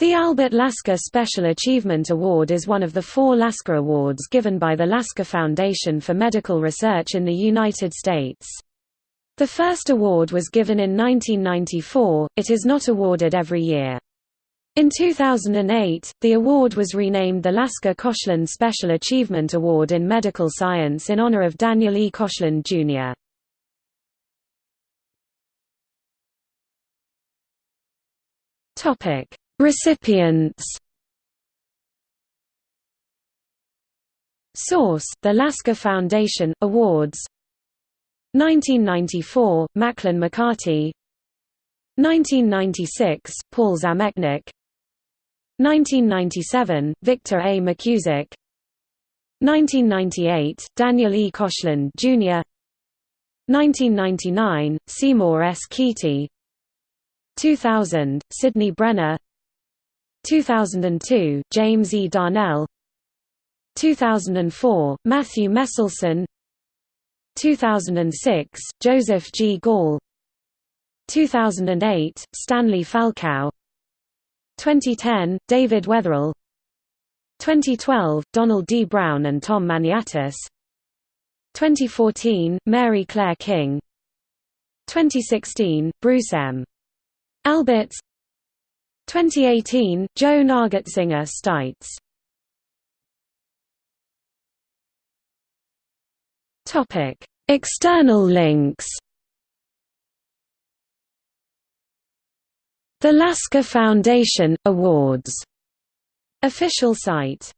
The Albert Lasker Special Achievement Award is one of the four Lasker Awards given by the Lasker Foundation for Medical Research in the United States. The first award was given in 1994, it is not awarded every year. In 2008, the award was renamed the Lasker Koshland Special Achievement Award in Medical Science in honor of Daniel E. Koshland, Jr. Topic Recipients Source: The Lasker Foundation Awards 1994 Maclyn McCarty 1996 Paul Zamecnik 1997 Victor A. McKusick 1998 Daniel E. Koshland, Jr. 1999 Seymour S. Kety 2000 Sydney Brenner 2002, James E. Darnell 2004, Matthew Meselson 2006, Joseph G. Gall 2008, Stanley Falkow 2010, David Weatherall 2012, Donald D. Brown and Tom Maniatis 2014, Mary Claire King 2016, Bruce M. Alberts 2018, Joan Argetsinger Steitz External links The Lasker Foundation – Awards. Official site